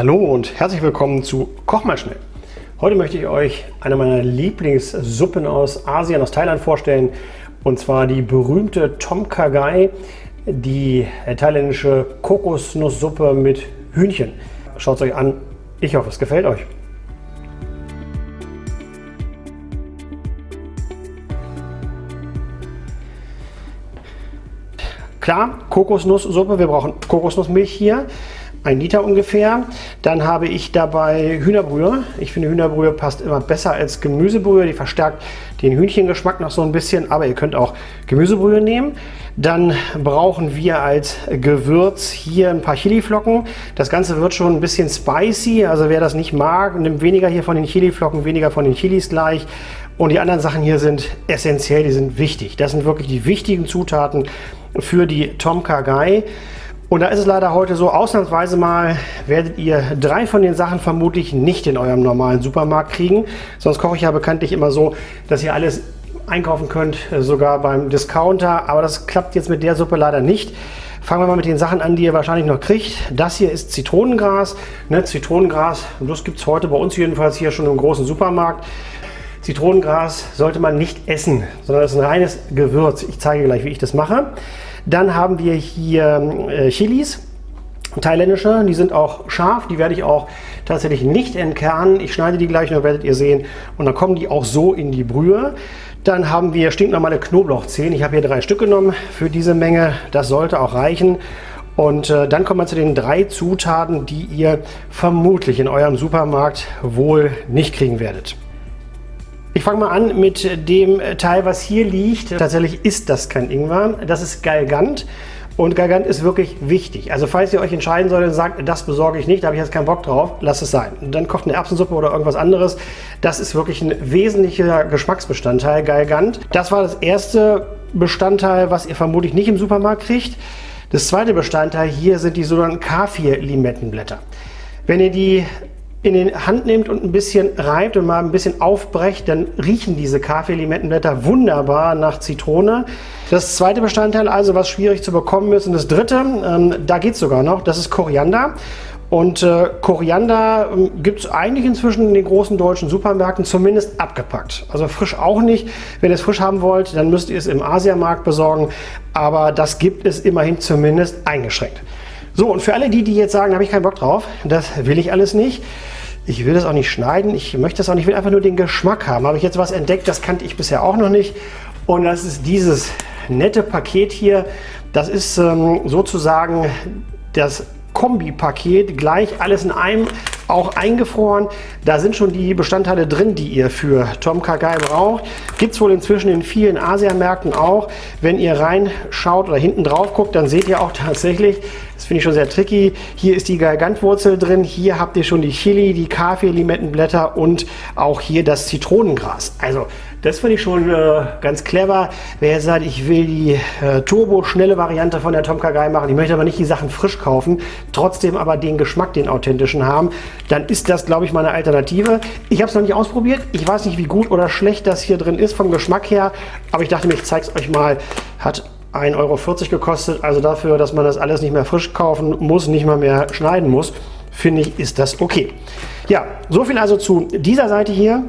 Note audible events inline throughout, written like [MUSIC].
Hallo und herzlich willkommen zu Koch mal schnell. Heute möchte ich euch eine meiner Lieblingssuppen aus Asien, aus Thailand vorstellen. Und zwar die berühmte Tom Kha Gai, die thailändische Kokosnusssuppe mit Hühnchen. Schaut es euch an. Ich hoffe, es gefällt euch. Klar, Kokosnusssuppe, wir brauchen Kokosnussmilch hier ein Liter ungefähr. Dann habe ich dabei Hühnerbrühe. Ich finde Hühnerbrühe passt immer besser als Gemüsebrühe. Die verstärkt den Hühnchengeschmack noch so ein bisschen, aber ihr könnt auch Gemüsebrühe nehmen. Dann brauchen wir als Gewürz hier ein paar Chiliflocken. Das Ganze wird schon ein bisschen spicy, also wer das nicht mag, nimmt weniger hier von den Chiliflocken, weniger von den Chilis gleich. Und die anderen Sachen hier sind essentiell, die sind wichtig. Das sind wirklich die wichtigen Zutaten für die Tom Kha Gai. Und da ist es leider heute so, ausnahmsweise mal werdet ihr drei von den Sachen vermutlich nicht in eurem normalen Supermarkt kriegen. Sonst koche ich ja bekanntlich immer so, dass ihr alles einkaufen könnt, äh, sogar beim Discounter. Aber das klappt jetzt mit der Suppe leider nicht. Fangen wir mal mit den Sachen an, die ihr wahrscheinlich noch kriegt. Das hier ist Zitronengras. Ne, Zitronengras, das gibt es heute bei uns jedenfalls hier schon im großen Supermarkt. Zitronengras sollte man nicht essen, sondern das ist ein reines Gewürz. Ich zeige gleich, wie ich das mache. Dann haben wir hier äh, Chilis, thailändische, die sind auch scharf, die werde ich auch tatsächlich nicht entkernen. Ich schneide die gleich noch, werdet ihr sehen. Und dann kommen die auch so in die Brühe. Dann haben wir stinknormale Knoblauchzehen. Ich habe hier drei Stück genommen für diese Menge. Das sollte auch reichen. Und äh, dann kommen wir zu den drei Zutaten, die ihr vermutlich in eurem Supermarkt wohl nicht kriegen werdet. Ich fange mal an mit dem Teil, was hier liegt. Tatsächlich ist das kein Ingwer, das ist Galgant. Und Galgant ist wirklich wichtig. Also falls ihr euch entscheiden solltet und sagt, das besorge ich nicht, da habe ich jetzt keinen Bock drauf, lasst es sein. Dann kocht eine Erbsensuppe oder irgendwas anderes. Das ist wirklich ein wesentlicher Geschmacksbestandteil, Galgant. Das war das erste Bestandteil, was ihr vermutlich nicht im Supermarkt kriegt. Das zweite Bestandteil hier sind die sogenannten K4-Limettenblätter. Wenn ihr die in die Hand nehmt und ein bisschen reibt und mal ein bisschen aufbrecht, dann riechen diese Kaffeelimettenblätter wunderbar nach Zitrone. Das zweite Bestandteil also, was schwierig zu bekommen ist und das dritte, ähm, da geht es sogar noch, das ist Koriander. Und äh, Koriander ähm, gibt es eigentlich inzwischen in den großen deutschen Supermärkten zumindest abgepackt. Also frisch auch nicht. Wenn ihr es frisch haben wollt, dann müsst ihr es im Asiamarkt besorgen. Aber das gibt es immerhin zumindest eingeschränkt. So, und für alle die, die jetzt sagen, da habe ich keinen Bock drauf, das will ich alles nicht. Ich will das auch nicht schneiden, ich möchte das auch nicht, ich will einfach nur den Geschmack haben. Habe ich jetzt was entdeckt, das kannte ich bisher auch noch nicht. Und das ist dieses nette Paket hier. Das ist ähm, sozusagen das Kombi-Paket, gleich alles in einem, auch eingefroren. Da sind schon die Bestandteile drin, die ihr für Tom Kagai braucht. Gibt es wohl inzwischen in vielen Asiamärkten auch. Wenn ihr reinschaut oder hinten drauf guckt, dann seht ihr auch [LAUGHS] tatsächlich, das finde ich schon sehr tricky, hier ist die Galgantwurzel drin, hier habt ihr schon die Chili, die Kaffee-Limettenblätter und auch hier das Zitronengras. Also das finde ich schon äh, ganz clever. Wer sagt, ich will die äh, turbo-schnelle Variante von der Tom Kagai machen, ich möchte aber nicht die Sachen frisch kaufen, trotzdem aber den Geschmack, den authentischen haben, dann ist das, glaube ich, meine Alternative. Ich habe es noch nicht ausprobiert. Ich weiß nicht, wie gut oder schlecht das hier drin ist vom Geschmack her, aber ich dachte mir, ich zeige es euch mal. Hat 1,40 Euro gekostet, also dafür, dass man das alles nicht mehr frisch kaufen muss, nicht mal mehr schneiden muss, finde ich, ist das okay. Ja, so viel also zu dieser Seite hier.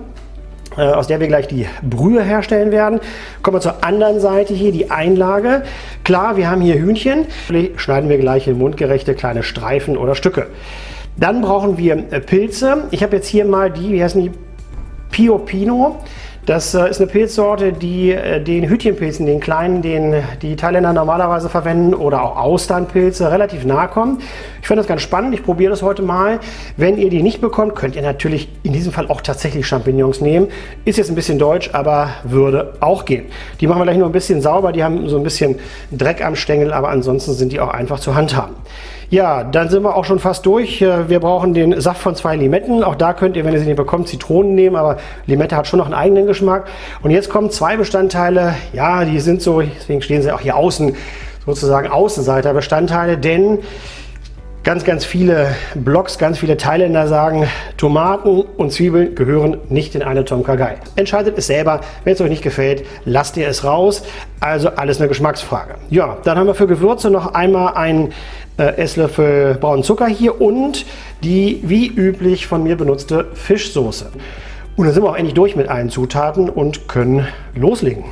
Äh, aus der wir gleich die Brühe herstellen werden. Kommen wir zur anderen Seite hier, die Einlage. Klar, wir haben hier Hühnchen. Schneiden wir gleich in mundgerechte kleine Streifen oder Stücke. Dann brauchen wir äh, Pilze. Ich habe jetzt hier mal die, wie heißen die? Pio Pino. Das äh, ist eine Pilzsorte, die äh, den Hütchenpilzen, den kleinen, den die Thailänder normalerweise verwenden oder auch Austernpilze relativ nahe kommen. Ich finde das ganz spannend. Ich probiere das heute mal. Wenn ihr die nicht bekommt, könnt ihr natürlich in diesem Fall auch tatsächlich Champignons nehmen. Ist jetzt ein bisschen deutsch, aber würde auch gehen. Die machen wir gleich nur ein bisschen sauber. Die haben so ein bisschen Dreck am Stängel, aber ansonsten sind die auch einfach zu handhaben. Ja, dann sind wir auch schon fast durch. Äh, wir brauchen den Saft von zwei Limetten. Auch da könnt ihr, wenn ihr sie nicht bekommt, Zitronen nehmen, aber Limette hat schon noch einen eigenen Geschmack. Und jetzt kommen zwei Bestandteile, ja, die sind so, deswegen stehen sie auch hier außen, sozusagen Außenseiterbestandteile, denn Ganz, ganz viele Blogs, ganz viele Thailänder sagen, Tomaten und Zwiebeln gehören nicht in eine Tom Kha. Entscheidet es selber. Wenn es euch nicht gefällt, lasst ihr es raus. Also alles eine Geschmacksfrage. Ja, dann haben wir für Gewürze noch einmal einen äh, Esslöffel braunen Zucker hier und die wie üblich von mir benutzte Fischsoße. Und dann sind wir auch endlich durch mit allen Zutaten und können loslegen.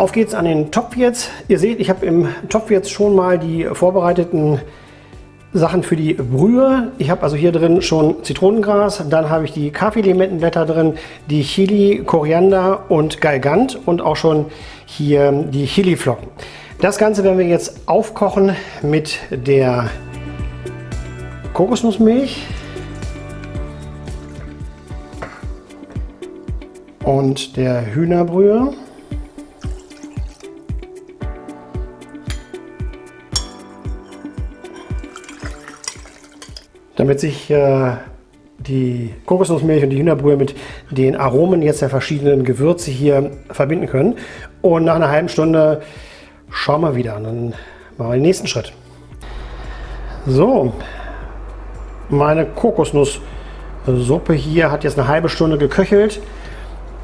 Auf geht's an den Topf jetzt. Ihr seht, ich habe im Topf jetzt schon mal die vorbereiteten Sachen für die Brühe. Ich habe also hier drin schon Zitronengras, dann habe ich die Kaffeelimettenblätter drin, die Chili, Koriander und Galgant und auch schon hier die Chiliflocken. Das Ganze werden wir jetzt aufkochen mit der Kokosnussmilch und der Hühnerbrühe. Damit sich äh, die Kokosnussmilch und die Hühnerbrühe mit den Aromen jetzt der verschiedenen Gewürze hier verbinden können. Und nach einer halben Stunde schauen wir wieder und dann machen wir den nächsten Schritt. So, meine Kokosnusssuppe hier hat jetzt eine halbe Stunde geköchelt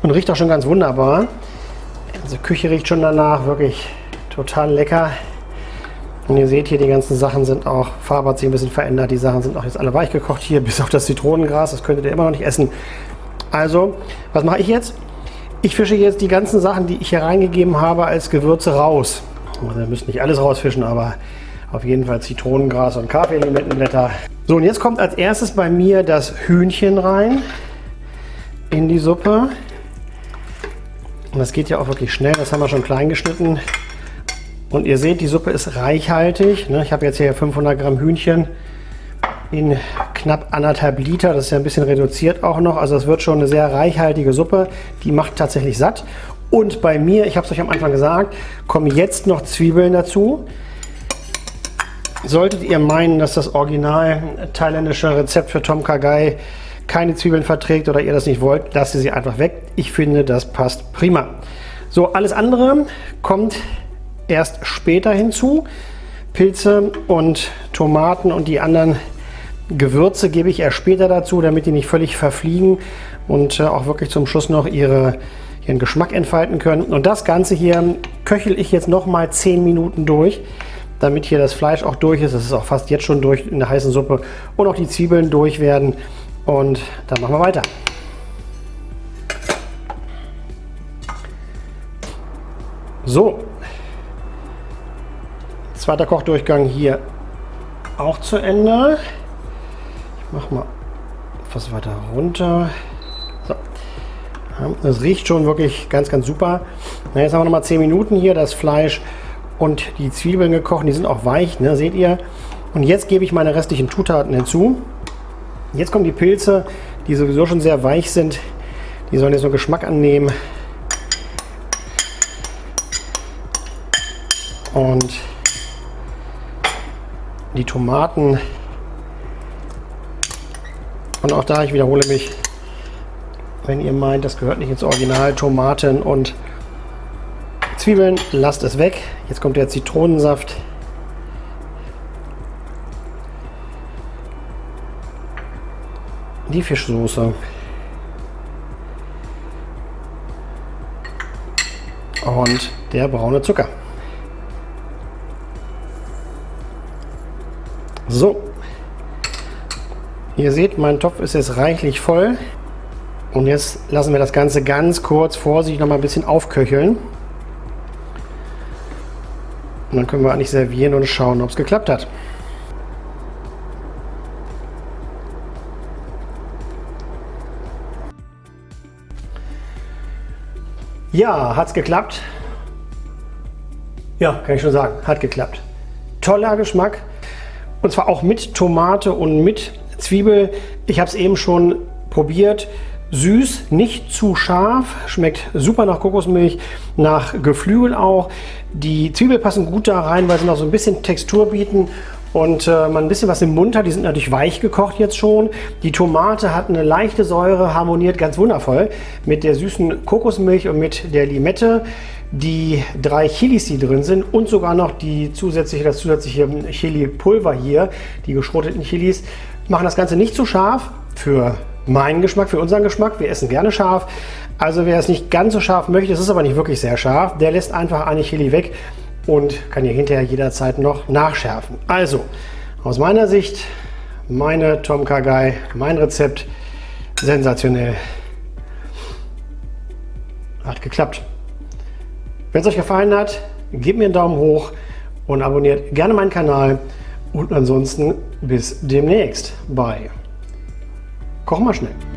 und riecht auch schon ganz wunderbar. Also Küche riecht schon danach, wirklich total lecker. Und ihr seht hier, die ganzen Sachen sind auch, Farbe hat sich ein bisschen verändert. Die Sachen sind auch jetzt alle weich gekocht hier, [LAUGHS] bis auf das Zitronengras. Das könntet ihr immer noch nicht essen. Also, was mache ich jetzt? Ich fische jetzt die ganzen Sachen, die ich hier reingegeben habe, als Gewürze raus. Also, ihr müsst nicht alles rausfischen, aber auf jeden Fall Zitronengras und Kaffeelimettenblätter. So, und jetzt kommt als erstes bei mir das Hühnchen rein in die Suppe. Und das geht ja auch wirklich schnell. Das haben wir schon klein geschnitten. Und ihr seht, die Suppe ist reichhaltig. Ne? Ich habe jetzt hier 500 Gramm Hühnchen in knapp anderthalb Liter. Das ist ja ein bisschen reduziert auch noch. Also es wird schon eine sehr reichhaltige Suppe. Die macht tatsächlich satt. Und bei mir, ich habe es euch am Anfang gesagt, kommen jetzt noch Zwiebeln dazu. Solltet ihr meinen, dass das original thailändische Rezept für Tom Kha Gai keine Zwiebeln verträgt oder ihr das nicht wollt, lasst ihr sie einfach weg. Ich finde, das passt prima. So, alles andere kommt erst später hinzu. Pilze und Tomaten und die anderen Gewürze gebe ich erst später dazu, damit die nicht völlig verfliegen und äh, auch wirklich zum Schluss noch ihre, ihren Geschmack entfalten können. Und das Ganze hier köchel ich jetzt noch mal 10 Minuten durch, damit hier das Fleisch auch durch ist. Das ist auch fast jetzt schon durch in der heißen Suppe und auch die Zwiebeln durch werden. Und dann machen wir weiter. So, Zweiter Kochdurchgang hier auch zu Ende. Ich mache mal etwas weiter runter. So. Das riecht schon wirklich ganz, ganz super. Na, jetzt haben wir noch mal 10 Minuten hier das Fleisch und die Zwiebeln gekocht. Die sind auch weich, ne, seht ihr. Und jetzt gebe ich meine restlichen Zutaten hinzu. Jetzt kommen die Pilze, die sowieso schon sehr weich sind. Die sollen jetzt noch Geschmack annehmen. Und die Tomaten. Und auch da, ich wiederhole mich, wenn ihr meint, das gehört nicht ins Original, Tomaten und Zwiebeln, lasst es weg. Jetzt kommt der Zitronensaft. Die Fischsoße. Und der braune Zucker. So, ihr seht, mein Topf ist jetzt reichlich voll. Und jetzt lassen wir das Ganze ganz kurz vorsichtig noch mal ein bisschen aufköcheln. Und dann können wir eigentlich servieren und schauen, ob es geklappt hat. Ja, hat es geklappt? Ja, kann ich schon sagen, hat geklappt. Toller Geschmack und zwar auch mit Tomate und mit Zwiebel. Ich habe es eben schon probiert. Süß, nicht zu scharf, schmeckt super nach Kokosmilch, nach Geflügel auch. Die Zwiebel passen gut da rein, weil sie noch so ein bisschen Textur bieten und äh, man ein bisschen was im Mund hat. Die sind natürlich weich gekocht jetzt schon. Die Tomate hat eine leichte Säure, harmoniert ganz wundervoll mit der süßen Kokosmilch und mit der Limette. Die drei Chilis, die drin sind und sogar noch die zusätzliche, das zusätzliche Chili-Pulver hier, die geschroteten Chilis, machen das Ganze nicht zu scharf für meinen Geschmack, für unseren Geschmack. Wir essen gerne scharf. Also wer es nicht ganz so scharf möchte, es ist aber nicht wirklich sehr scharf, der lässt einfach eine Chili weg und kann hier hinterher jederzeit noch nachschärfen. Also, aus meiner Sicht, meine Tom Kagai, mein Rezept, sensationell. Hat geklappt. Wenn es euch gefallen hat, gebt mir einen Daumen hoch und abonniert gerne meinen Kanal. Und ansonsten bis demnächst bei Koch mal schnell.